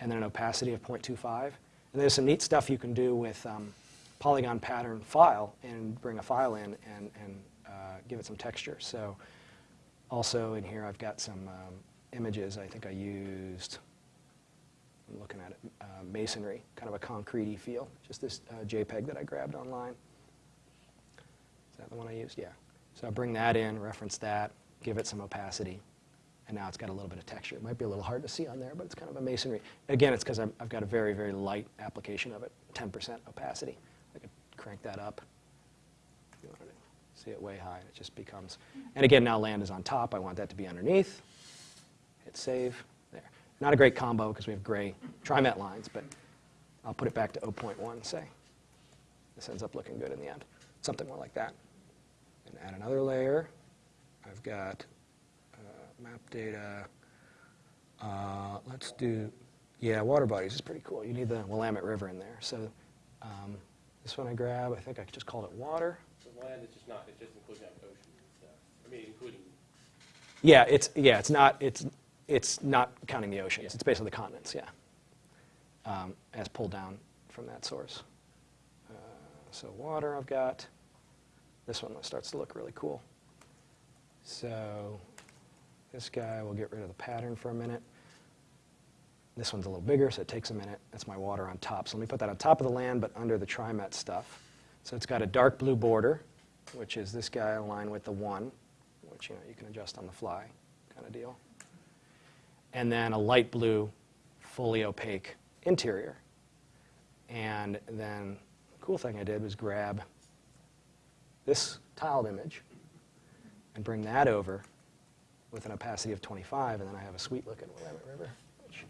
and then an opacity of 0.25. And there's some neat stuff you can do with um, polygon pattern file and bring a file in and, and uh, give it some texture. So also in here I've got some um, images. I think I used, I'm looking at it, uh, masonry, kind of a concrete feel. Just this uh, JPEG that I grabbed online. Is that the one I used? Yeah. So I bring that in, reference that, give it some opacity. And now it's got a little bit of texture. It might be a little hard to see on there, but it's kind of a masonry. Again, it's because I've got a very, very light application of it, 10% opacity. I could crank that up. See it way high, it just becomes. And again, now land is on top. I want that to be underneath. Hit save. There. Not a great combo because we have gray TriMet lines, but I'll put it back to 0.1, say. This ends up looking good in the end. Something more like that. And add another layer. I've got map data. Uh, let's do, yeah, water bodies is pretty cool. You need the Willamette River in there. So um, This one I grab, I think I just called it water. The land is just not, it's just including ocean and stuff. I mean, including, Yeah, it's, yeah, it's not, it's, it's not counting the oceans. It's basically the continents, yeah. Um, as pulled down from that source. Uh, so water I've got. This one starts to look really cool. So this guy, we'll get rid of the pattern for a minute. This one's a little bigger, so it takes a minute. That's my water on top. So let me put that on top of the land, but under the TriMet stuff. So it's got a dark blue border, which is this guy aligned with the one, which you know you can adjust on the fly, kind of deal. And then a light blue, fully opaque interior. And then the cool thing I did was grab this tiled image and bring that over with an opacity of 25, and then I have a sweet looking Willamette River, which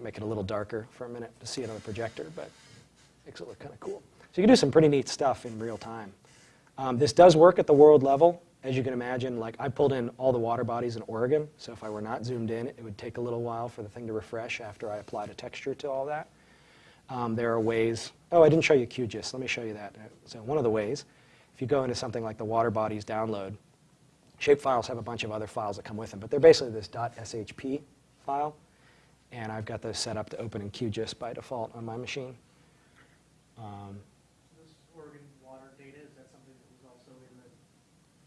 make it a little darker for a minute to see it on the projector, but makes it look kind of cool. So you can do some pretty neat stuff in real time. Um, this does work at the world level, as you can imagine. Like I pulled in all the water bodies in Oregon, so if I were not zoomed in, it would take a little while for the thing to refresh after I applied a texture to all that. Um, there are ways. Oh, I didn't show you QGIS. Let me show you that. So one of the ways, if you go into something like the water bodies download, shapefiles have a bunch of other files that come with them, but they're basically this .shp file, and I've got those set up to open in QGIS by default on my machine. Um, This Oregon water data, is that something that was also in the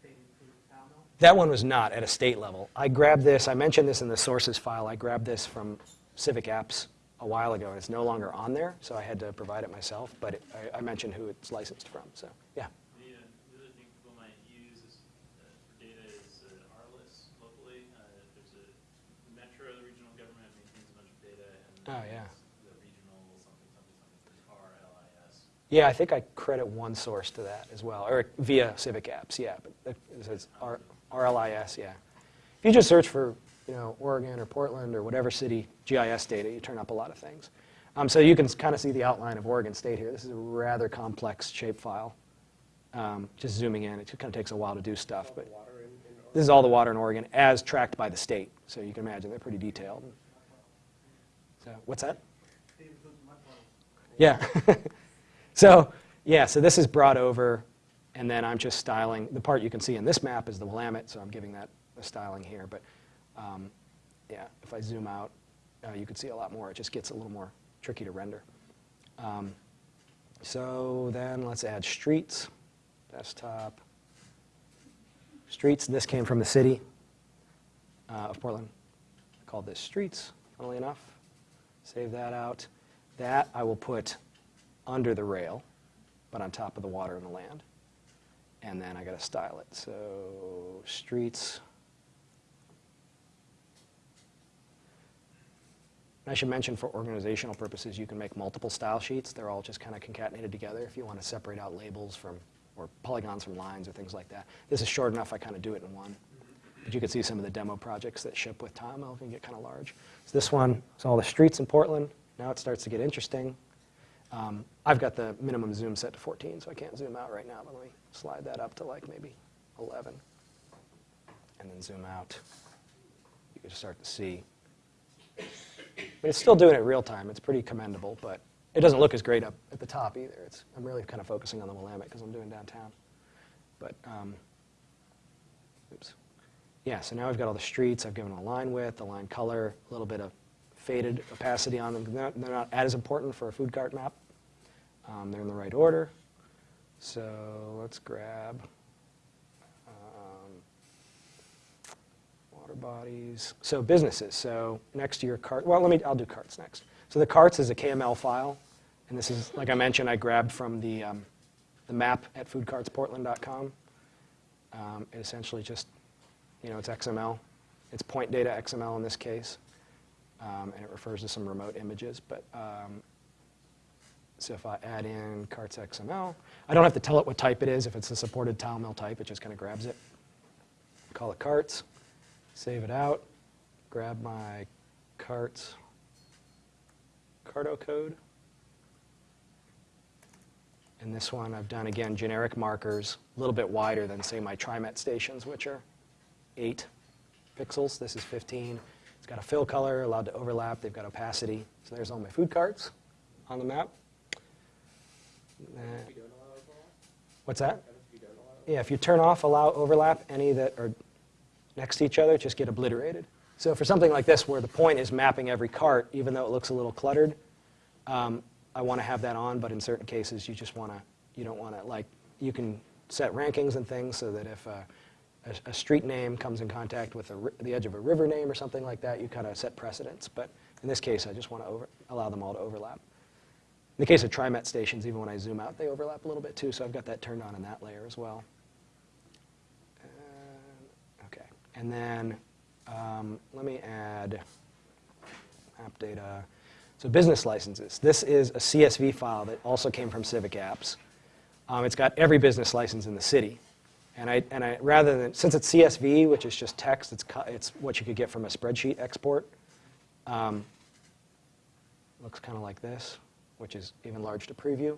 data for TileMill? That one was not at a state level. I grabbed this, I mentioned this in the sources file, I grabbed this from Civic Apps a while ago, and it's no longer on there, so I had to provide it myself, but it, I, I mentioned who it's licensed from, so, yeah. The, uh, the other thing people might use is, uh, for data is uh, RLIS locally. Uh, There's a Metro, the regional government maintains a bunch of data, and Oh, yeah. the regional something, something, something, RLIS. Yeah, I think I credit one source to that as well, or via Civic Apps, yeah, but it says R- RLIS, yeah. If you just search for, you know, Oregon or Portland or whatever city GIS data, you turn up a lot of things. Um, so you can kind of see the outline of Oregon State here. This is a rather complex shapefile. Um, just zooming in, it kind of takes a while to do stuff, but in, in this is all the water in Oregon as tracked by the state. So you can imagine they're pretty detailed. So what's that? They include mud puddles. Yeah. so, yeah, so this is brought over, and then I'm just styling. The part you can see in this map is the Willamette, so I'm giving that a styling here. But um, yeah, if I zoom out, uh, you can see a lot more. It just gets a little more tricky to render. Um, so then let's add streets, desktop. Streets, this came from the city uh, of Portland. I called this streets, funnily enough. Save that out. That I will put under the rail, but on top of the water and the land. And then I got to style it. So streets. I should mention for organizational purposes, you can make multiple style sheets. They're all just kind of concatenated together if you want to separate out labels from, or polygons from lines or things like that. This is short enough, I kind of do it in one. But you can see some of the demo projects that ship with TileMill can get kind of large. So this one is all the streets in Portland. Now it starts to get interesting. Um, I've got the minimum zoom set to 14, so I can't zoom out right now, but let me slide that up to like maybe 11. And then zoom out. You can start to see. But it's still doing it real time. It's pretty commendable, but it doesn't look as great up at the top either. It's, I'm really kind of focusing on the Willamette because I'm doing downtown. But, um, oops. Yeah, so now I've got all the streets. I've given a line width, a line color, a little bit of faded opacity on them. They're not, they're not as important for a food cart map. Um, they're in the right order. So let's grab um, water bodies. So businesses. So next to your cart. Well, let me. I'll do carts next. So the carts is a KML file, and this is like I mentioned. I grabbed from the um, the map at foodcartsportland.com. Um, it essentially just you know, it's XML. It's point data XML in this case, um, and it refers to some remote images. But um, so if I add in carts XML, I don't have to tell it what type it is. If it's a supported TileMill type, it just kind of grabs it. Call it carts, save it out, grab my carts carto code. And this one I've done, again, generic markers, a little bit wider than, say, my TriMet stations, which are 8 pixels. This is 15. It's got a fill color, allowed to overlap. They've got opacity. So there's all my food carts on the map. Uh, If you don't allow overlap, What's that? what if you don't allow? Yeah, if you turn off allow overlap, any that are next to each other just get obliterated. So for something like this, where the point is mapping every cart, even though it looks a little cluttered, um, I want to have that on, but in certain cases, you just want to, you don't want to, like, you can set rankings and things so that if uh, a, a street name comes in contact with the edge of a river name or something like that, you kind of set precedents. But in this case, I just want to allow them all to overlap. In the case of TriMet stations, even when I zoom out, they overlap a little bit too, so I've got that turned on in that layer as well. Uh, Okay, and then um, let me add app data. So business licenses. This is a CSV file that also came from Civic Apps. Um, it's got every business license in the city. And I, and I, rather than, since it's CSV, which is just text, it's, it's what you could get from a spreadsheet export. Um, looks kind of like this, which is even large to preview.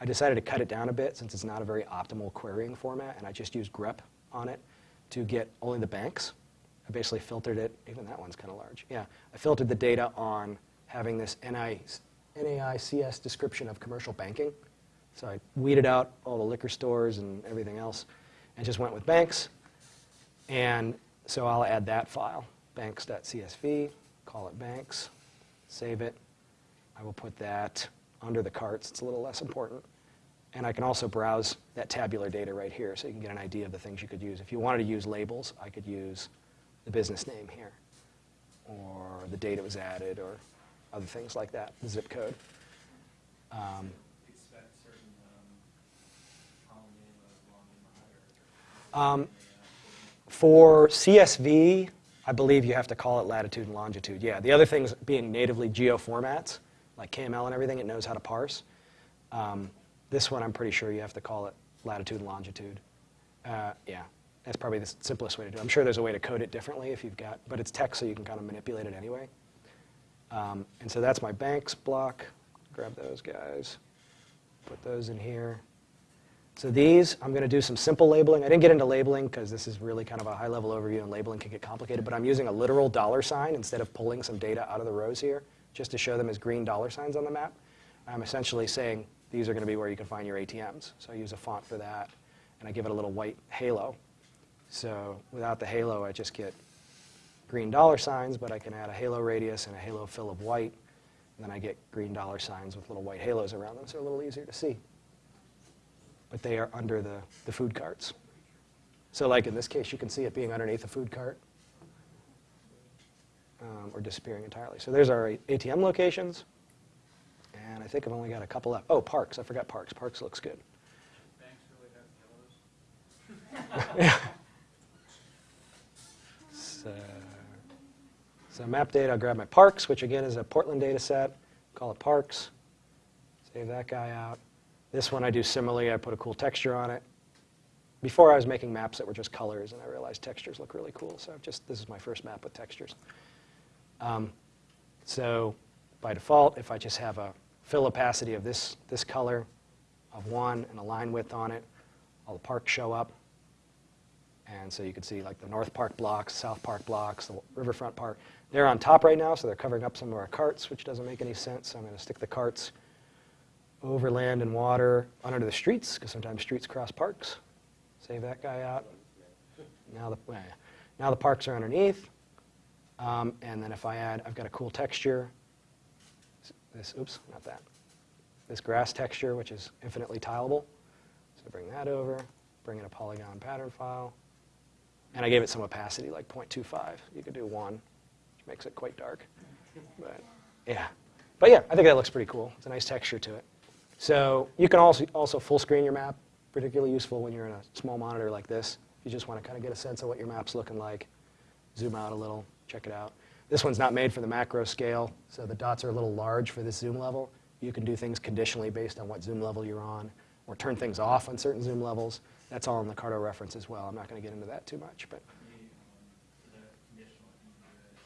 I decided to cut it down a bit since it's not a very optimal querying format, and I just used grep on it to get only the banks. I basically filtered it, even that one's kind of large. Yeah, I filtered the data on having this NI, NAICS description of commercial banking. So I weeded out all the liquor stores and everything else and just went with banks. And so I'll add that file, banks.csv, call it banks, save it. I will put that under the carts. It's a little less important. And I can also browse that tabular data right here so you can get an idea of the things you could use. If you wanted to use labels, I could use the business name here, or the date it was added, or other things like that, the zip code. Um, Expect certain, um, column name of long Um, For CSV, I believe you have to call it latitude and longitude. Yeah, the other things being natively geo formats, like KML and everything, it knows how to parse. Um, this one, I'm pretty sure you have to call it latitude and longitude. Uh, yeah, that's probably the simplest way to do it. I'm sure there's a way to code it differently if you've got, but it's text, so you can kind of manipulate it anyway. Um, and so that's my banks block. Grab those guys, put those in here. So these, I'm going to do some simple labeling. I didn't get into labeling because this is really kind of a high-level overview and labeling can get complicated, but I'm using a literal dollar sign instead of pulling some data out of the rows here, just to show them as green dollar signs on the map. I'm essentially saying these are going to be where you can find your ATMs. So I use a font for that, and I give it a little white halo. So without the halo, I just get green dollar signs, but I can add a halo radius and a halo fill of white, and then I get green dollar signs with little white halos around them, so a little easier to see but they are under the, the food carts. So like in this case, you can see it being underneath a food cart um, or disappearing entirely. So there's our ATM locations. And I think I've only got a couple left. Oh, parks. I forgot parks. Parks looks good. Banks really have? So, so map data, I'll grab my parks, which again is a Portland data set. Call it parks. Save that guy out. This one I do similarly. I put a cool texture on it. Before I was making maps that were just colors, and I realized textures look really cool. So I've just this is my first map with textures. Um, so by default, if I just have a fill opacity of this, this color of 1 and a line width on it, all the parks show up. And so you can see like the North Park blocks, South Park blocks, the Riverfront Park. They're on top right now, so they're covering up some of our carts, which doesn't make any sense. So I'm going to stick the carts over land and water, under the streets, because sometimes streets cross parks. Save that guy out. Now the, now the parks are underneath. Um, and then if I add, I've got a cool texture. This, oops, not that. This grass texture, which is infinitely tileable. So bring that over, bring in a polygon pattern file. And I gave it some opacity, like 0.25. You could do 1, which makes it quite dark. But yeah. But yeah, I think that looks pretty cool. It's a nice texture to it. So you can also, also full screen your map, particularly useful when you're in a small monitor like this. You just want to kind of get a sense of what your map's looking like. Zoom out a little, check it out. This one's not made for the macro scale, so the dots are a little large for this zoom level. You can do things conditionally based on what zoom level you're on, or turn things off on certain zoom levels. That's all in the Carto reference as well. I'm not going to get into that too much, but The, um, for the conditional, I can do it as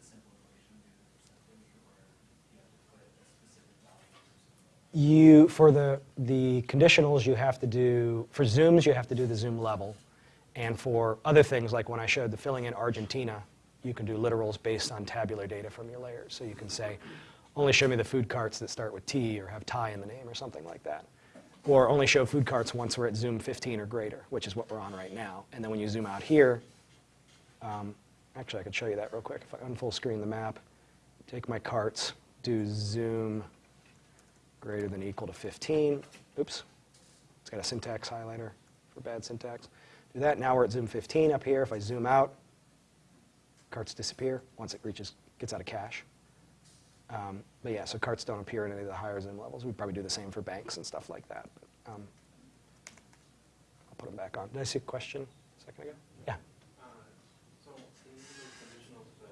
a simple equation, do the percentage, or you have to put a specific value or something. You, for the, the conditionals, you have to do, for zooms, you have to do the zoom level. And for other things, like when I showed the filling in Argentina, you can do literals based on tabular data from your layers. So you can say, only show me the food carts that start with T or have Thai in the name or something like that. Or only show food carts once we're at zoom 15 or greater, which is what we're on right now. And then when you zoom out here, um, actually, I could show you that real quick. If I unfull screen the map, take my carts, do zoom greater than or equal to 15. Oops, it's got a syntax highlighter for bad syntax. Do that. Now we're at zoom 15 up here. If I zoom out, carts disappear once it reaches, gets out of cache. Um, but yeah, so carts don't appear in any of the higher zoom levels. We'd probably do the same for banks and stuff like that. But, um, I'll put them back on. Did I see a question a second ago? Yeah. Uh, So can you use conditionals to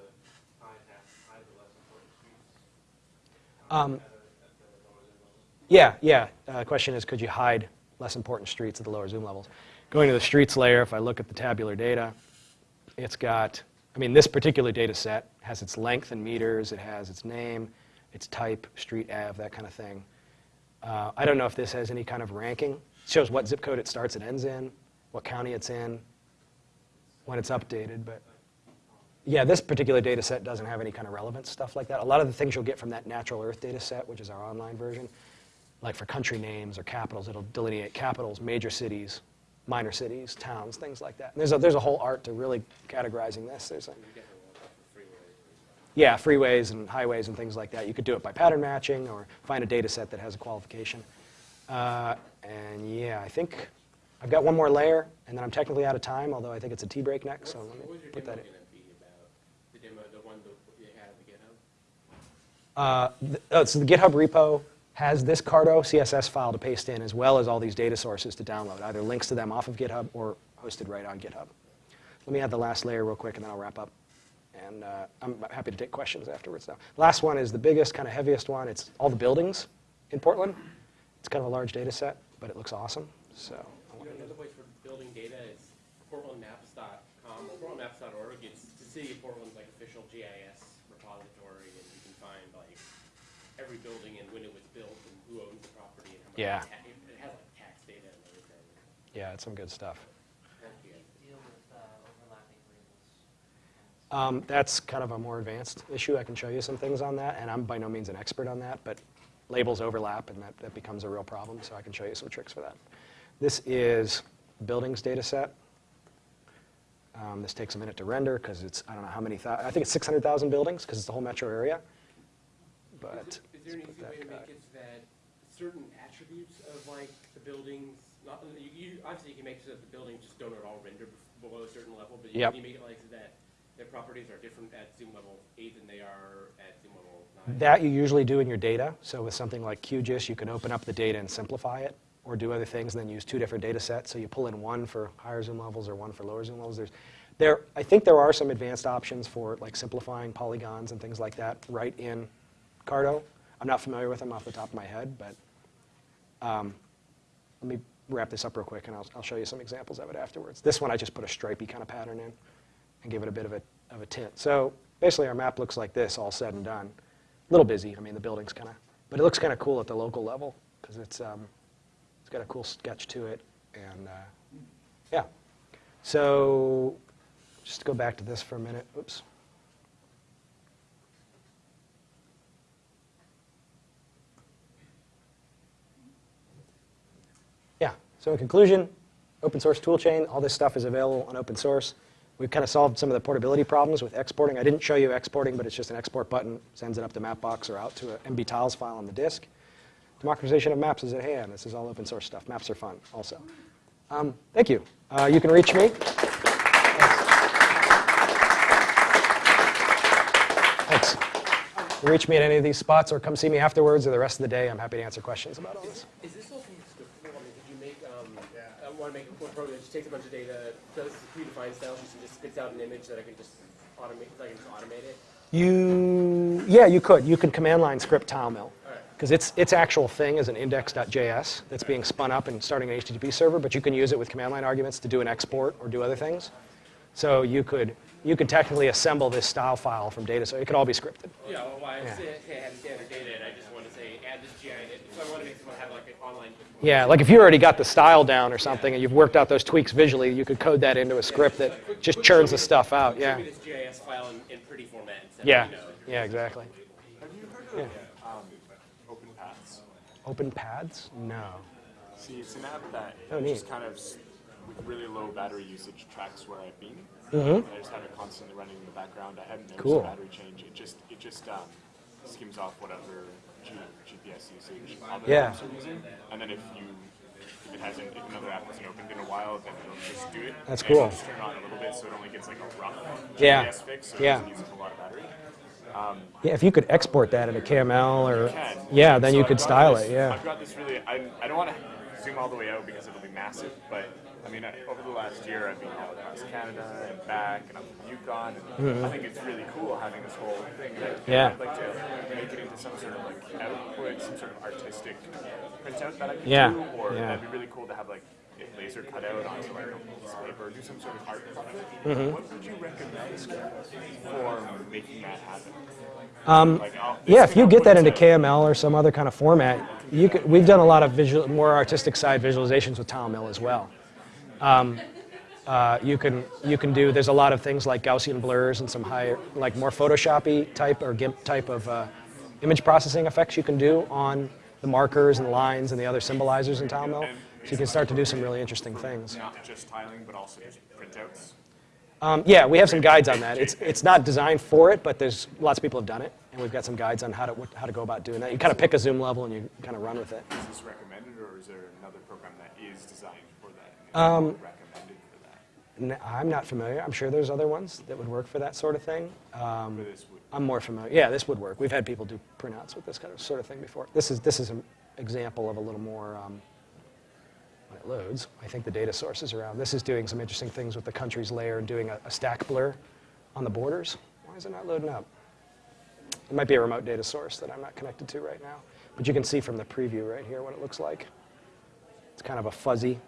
hide half, hide the less important streets? Um, At a- at the lower zoom levels? Yeah, yeah. Uh, question is, could you hide less important streets at the lower zoom levels? Going to the streets layer, if I look at the tabular data, it's got, I mean, this particular data set has its length in meters, it has its name, its type, street, av, that kind of thing. Uh, I don't know if this has any kind of ranking. It shows what zip code it starts and ends in, what county it's in, when it's updated, but yeah, this particular data set doesn't have any kind of relevance stuff like that. A lot of the things you'll get from that Natural Earth data set, which is our online version, like for country names or capitals, it'll delineate capitals, major cities, minor cities, towns, things like that. And there's a, there's a whole art to really categorizing this. There's a, You get the one for freeways. yeah, freeways and highways and things like that. You could do it by pattern matching or find a data set that has a qualification. Uh, and yeah, I think I've got one more layer, and then I'm technically out of time, although I think it's a tea break next, so let me put that in. gonna be about? The demo, the one that you had at GitHub? Uh, oh, so the GitHub repo has this Carto CSS file to paste in, as well as all these data sources to download, either links to them off of GitHub or hosted right on GitHub. Let me add the last layer real quick, and then I'll wrap up. And uh, I'm happy to take questions afterwards, though. Last one is the biggest, kind of heaviest one. It's all the buildings in Portland. It's kind of a large data set, but it looks awesome. So I You wanted know, to- another place for building data is portlandmaps.com, or portlandmaps.org. It's the city of Portland's like official GIS repository, and you can find like every building and when it was built and who owns the property and how much. Yeah. ta- It it has like tax data and everything. yeah, it's some good stuff. Thank you. Deal with uh, overlapping variables. Um, that's kind of a more advanced issue. I can show you some things on that, and I'm by no means an expert on that, but labels overlap, and that, that becomes a real problem, so I can show you some tricks for that. This is buildings data set. Um, this takes a minute to render because it's, I don't know how many, thou- I think it's 600,000 buildings because it's the whole metro area. But Is there an easy way to make it so that certain attributes of like the buildings, not, you, you, obviously you can make it so that the buildings just don't at all render below a certain level, but you, Yep. can you make it like that their properties are different at zoom level eight than they are at zoom level nine? That you usually do in your data. So with something like QGIS, you can open up the data and simplify it, or do other things, and then use two different data sets. So you pull in one for higher zoom levels or one for lower zoom levels. There's, there, I think there are some advanced options for like simplifying polygons and things like that right in Carto. I'm not familiar with them off the top of my head, but um, let me wrap this up real quick, and I'll, I'll show you some examples of it afterwards. This one I just put a stripey kind of pattern in and give it a bit of a, of a tint. So basically our map looks like this, all said and done. A little busy, I mean, the building's kind of, but it looks kind of cool at the local level because it's, um, it's got a cool sketch to it. And uh, yeah, so just go back to this for a minute, oops. Yeah, so in conclusion, open source toolchain, all this stuff is available on open source. We've kind of solved some of the portability problems with exporting. I didn't show you exporting, but it's just an export button, sends it up to Mapbox or out to an MB tiles file on the disk. Democratization of maps is at hand. This is all open source stuff. Maps are fun also. Um, thank you. Uh, you can reach me. Thanks. You reach me at any of these spots or come see me afterwards or the rest of the day. I'm happy to answer questions about all this. Is this all descriptible? I mean, could you make, um, I want to make a program that just takes a bunch of data, does predefined style sheets, and just spits out an image that I can just automate, that I can just automate it? You, yeah, you could. You could command line script TileMill. All right. Because its, its actual thing is an index.js that's being spun up and starting an HTTP server, but you can use it with command line arguments to do an export or do other things. So you could, you could technically assemble this style file from data, so it could all be scripted. Yeah, well, I Yeah. say, say I have standard data, and I just want to say, add this GI, so I want to make someone have like an online. Yeah, like if you already got the style down or something and you've worked out those tweaks visually, you could code that into a script that just churns the stuff out, yeah. This GIS file in, in pretty format Yeah, you know. yeah, exactly. Have you heard of Open paths? Open Paths? No. See, it's an app that Oh, just neat. kind of, with really low battery usage, tracks where I've been. Mhm. I just have it constantly running in the background. I haven't noticed Cool. a battery change. It just, it just um, skims off whatever G- GPS usage other Yeah. apps are using. And then if you, if it hasn't, if another app hasn't opened in a while, then it'll just do it. That's cool. just turn on a little bit so it only gets like a rough Yeah. GPS fix, so Yeah. it doesn't use up a lot of battery. Um, yeah, if you could export that into KML or, yeah, then So you I've could style this- it, yeah. I've got this really, I, I don't want to zoom all the way out because it'll be massive, but mean, I, over the last year, I've been out across Canada and back and up to Yukon, and I think it's really cool having this whole thing that Mm-hmm. Yeah. I'd like to make it into some sort of like output, some sort of artistic printout that I can Yeah, do, or yeah. that'd be really cool to have like it laser cut out onto like a piece of paper, or do some sort of art. Mm-hmm. What would you recommend for making that happen? Um, Like, Yeah, if you get that into. KML or some other kind of format, you could, we've done a lot of visual, more artistic side visualizations with Tom TileMill as well. Um, uh, you can you can do. There's a lot of things like Gaussian blurs and some higher, like more Photoshoppy type or GIMP type of uh, image processing effects you can do on the markers and lines and the other symbolizers in TileMill. So you can start to do some really interesting things. Not just tiling, but also just printouts. Um, yeah, we have some guides on that. It's, it's not designed for it, but there's lots of people have done it, and we've got some guides on how to, how to go about doing that. You kind of pick a zoom level and you kind of run with it. Is this recommended, or is there another program that is designed for that? is recommended for that. I'm not familiar. I'm sure there's other ones that would work for that sort of thing. Um, For this would, I'm more familiar. Yeah, this would work. We've had people do printouts with this kind of sort of thing before. This is this is an example of a little more um, when it loads. I think the data source is around. This is doing some interesting things with the countries layer and doing a, a stack blur on the borders. Why is it not loading up? It might be a remote data source that I'm not connected to right now. But you can see from the preview right here what it looks like. It's kind of a fuzzy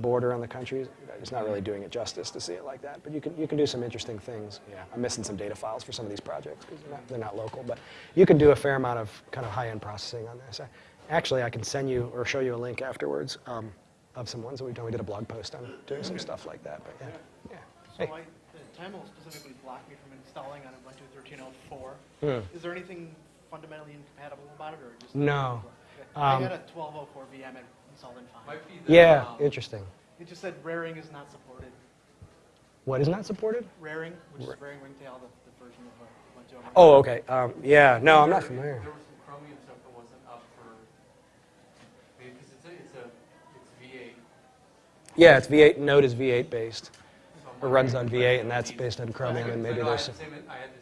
border on the countries. It's not really doing it justice to see it like that, but you can, you can do some interesting things. Yeah, I'm missing some data files for some of these projects because they're not, they're not local, but you can do a fair amount of kind of high-end processing on this. I- Actually, I can send you or show you a link afterwards um, of some ones that we've done. We did a blog post on doing some stuff like that, but yeah. yeah. So Hey. I, the TileMill specifically block me from installing on Ubuntu 13.04. Hmm. Is there anything fundamentally incompatible about it, or just? No. Okay. I Um, had a 12.04 VM and installed in fine. Yeah, interesting. It just said raring is not supported. What is not supported? Raring, which is raring ringtail, the, the version of Ubuntu. I'm Oh, okay. Um, yeah, no, I'm not familiar. There was some Chromium stuff that wasn't up for, because it's a, it's a, it's V8. Yeah, it's V8. Node is V8 based. so I'm Or runs on V8, and that's based on Chromium, and maybe I know I there's some. I had the